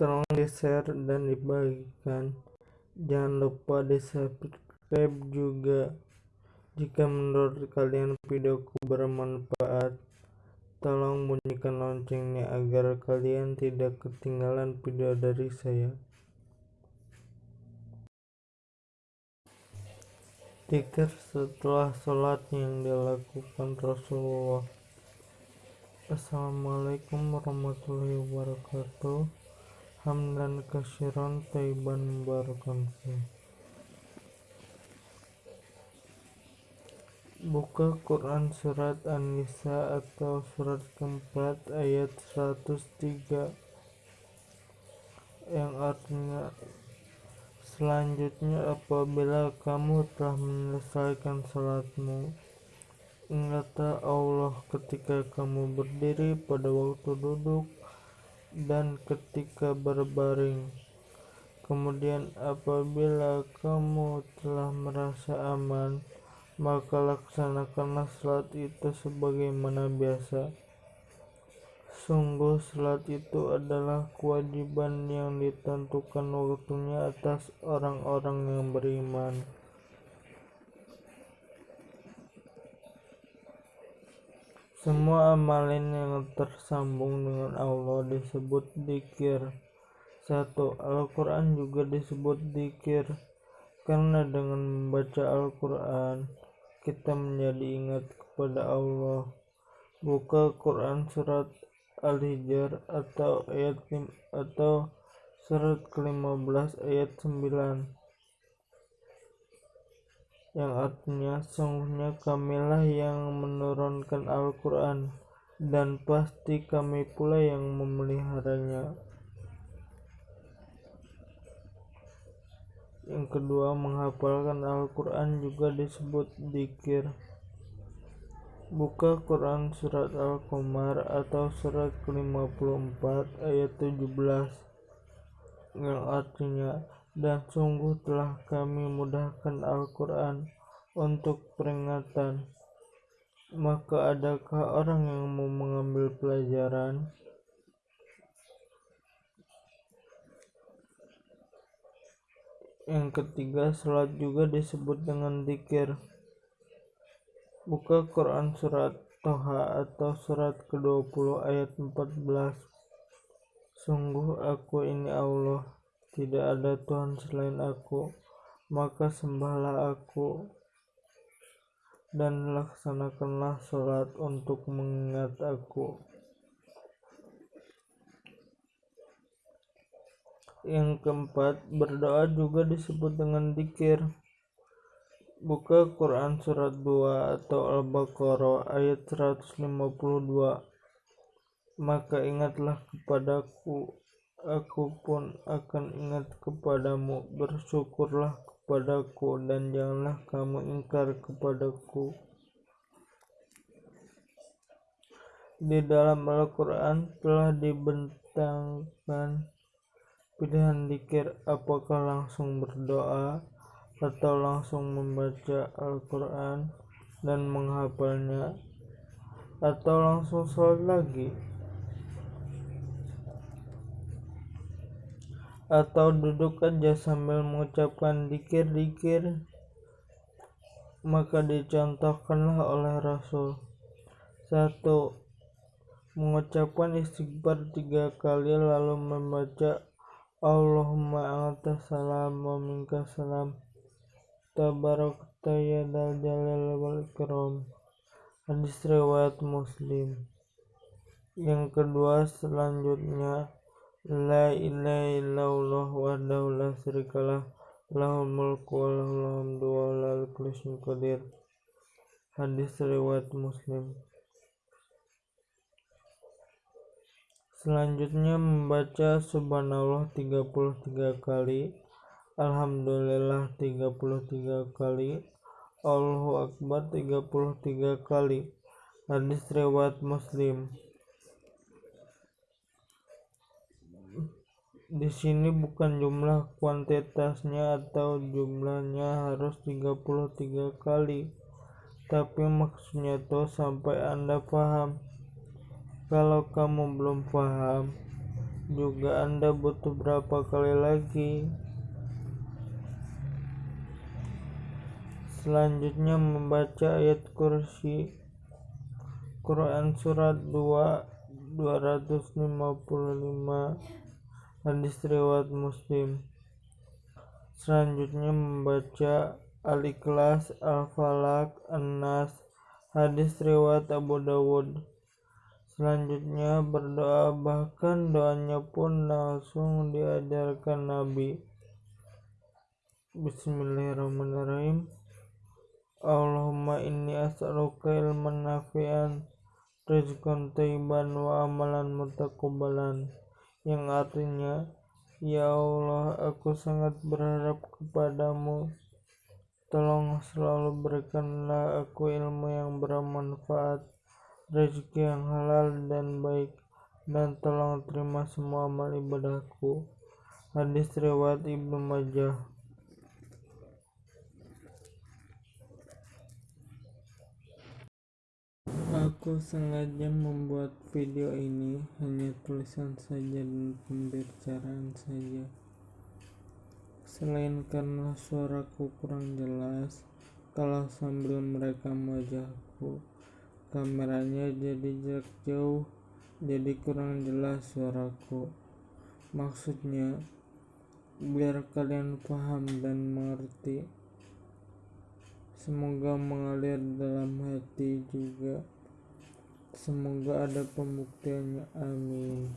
tolong di share dan dibagikan. Jangan lupa di subscribe juga. Jika menurut kalian videoku bermanfaat tolong bunyikan loncengnya agar kalian tidak ketinggalan video dari saya. Dikir setelah sholat yang dilakukan Rasulullah. Assalamualaikum warahmatullahi wabarakatuh Hamdan kasyiran taiban barakan Buka Quran Surat An-Nisa atau surat keempat ayat 103 yang artinya Selanjutnya apabila kamu telah menyelesaikan salatmu Ingatlah Allah ketika kamu berdiri pada waktu duduk dan ketika berbaring Kemudian apabila kamu telah merasa aman Maka laksanakanlah salat itu sebagaimana biasa Sungguh salat itu adalah kewajiban yang ditentukan waktunya atas orang-orang yang beriman. Semua amalan yang tersambung dengan Allah disebut dikir. Satu, Al-Quran juga disebut dikir karena dengan membaca Al-Quran kita menjadi ingat kepada Allah. Buka Quran surat Al-Hijr atau ayat atau surat ke-15 ayat 9 yang artinya sungguhnya kamilah yang menurunkan Al-Quran dan pasti kami pula yang memeliharanya. Yang kedua menghafalkan Al-Quran juga disebut dikir Buka Quran Surat Al-Qamar atau Surat ke-54 ayat 17 yang artinya dan sungguh telah kami mudahkan Al-Quran untuk peringatan. Maka adakah orang yang mau mengambil pelajaran? Yang ketiga salat juga disebut dengan dikir Buka Quran Surat Toha atau Surat ke-20 ayat 14 Sungguh aku ini Allah, tidak ada Tuhan selain aku, maka sembahlah aku dan laksanakanlah sholat untuk mengingat aku. Yang keempat, berdoa juga disebut dengan dikir. Buka Quran Surat 2 atau Al-Baqarah ayat 152 Maka ingatlah kepadaku Aku pun akan ingat kepadamu Bersyukurlah kepadaku Dan janganlah kamu ingkar kepadaku. Di dalam Al-Quran telah dibentangkan pilihan dikir apakah langsung berdoa atau langsung membaca Al-Quran dan menghafalnya atau langsung sholat lagi atau duduk aja sambil mengucapkan dikir-dikir maka dicontohkanlah oleh Rasul. Satu mengucapkan istighfar tiga kali lalu membaca Allahumma anta salam wa minka salam. Tabarakta ya dal jalal wal ikram. Hadis riwayat muslim. Yang kedua selanjutnya la ilaha illallah wa la syarikalah lahul mulku wa lahul hamdu wa la qadir. Hadis riwayat muslim. Selanjutnya membaca subhanallah 33 kali Alhamdulillah 33 kali Allahu Akbar 33 kali. Hadis riwayat Muslim Di sini bukan jumlah kuantitasnya atau jumlahnya harus 33 kali tapi maksudnya tuh sampai anda paham kalau kamu belum paham juga Anda butuh berapa kali lagi? Selanjutnya membaca ayat kursi Quran surat 2 255 hadis riwayat Muslim. Selanjutnya membaca Al-Ikhlas, Al-Falak, An-Nas, hadis riwayat Abu Dawud. Selanjutnya berdoa bahkan doanya pun langsung diajarkan Nabi. Bismillahirrahmanirrahim. Allahumma inni as'aluka ilman nafi'an rizqan tayyiban wa amalan mutaqabbalan. Yang artinya Ya Allah aku sangat berharap kepadamu. Tolong selalu berikanlah aku ilmu yang bermanfaat rezeki yang halal dan baik dan tolong terima semua amal ibadahku. Hadis riwayat Ibnu Majah Aku sengaja membuat video ini hanya tulisan saja dan pembicaraan saja. Selain karena suaraku kurang jelas, kalau sambil merekam wajahku, kameranya jadi jarak jauh jadi kurang jelas suaraku. Maksudnya biar kalian paham dan mengerti. Semoga mengalir dalam hati juga semoga ada pembuktiannya amin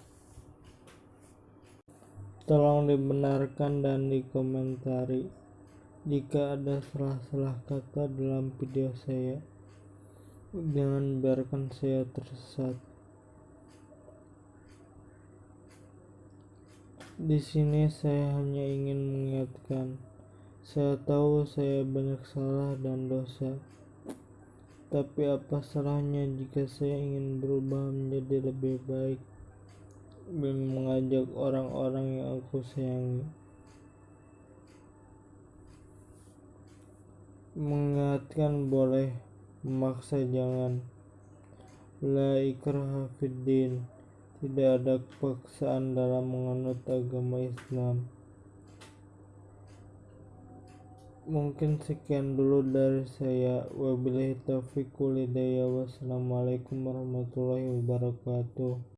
tolong dibenarkan dan dikomentari jika ada salah-salah kata dalam video saya Jangan biarkan saya tersesat. Di sini saya hanya ingin mengingatkan, saya tahu saya banyak salah dan dosa. Tapi apa salahnya jika saya ingin berubah menjadi lebih baik dan mengajak orang-orang yang aku sayangi. Mengingatkan boleh, memaksa jangan. La ikraha tidak ada paksaan dalam menganut agama Islam mungkin sekian dulu dari saya. Wabillahi taufiq wassalamualaikum warahmatullahi wabarakatuh